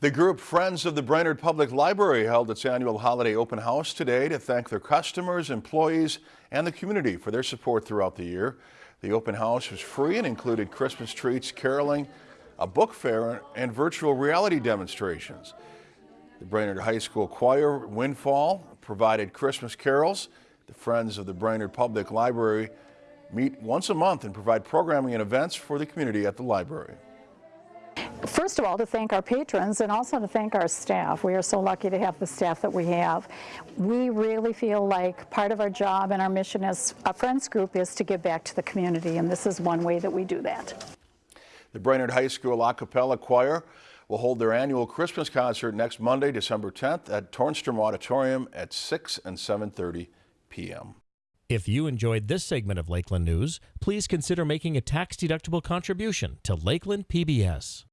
The group Friends of the Brainerd Public Library held its annual holiday open house today to thank their customers, employees, and the community for their support throughout the year. The open house was free and included Christmas treats, caroling, a book fair, and virtual reality demonstrations. The Brainerd High School Choir Windfall provided Christmas carols. The Friends of the Brainerd Public Library meet once a month and provide programming and events for the community at the library first of all, to thank our patrons and also to thank our staff. We are so lucky to have the staff that we have. We really feel like part of our job and our mission as a Friends group is to give back to the community, and this is one way that we do that. The Brainerd High School A Cappella Choir will hold their annual Christmas concert next Monday, December 10th at Tornstrom Auditorium at 6 and 7.30 p.m. If you enjoyed this segment of Lakeland News, please consider making a tax-deductible contribution to Lakeland PBS.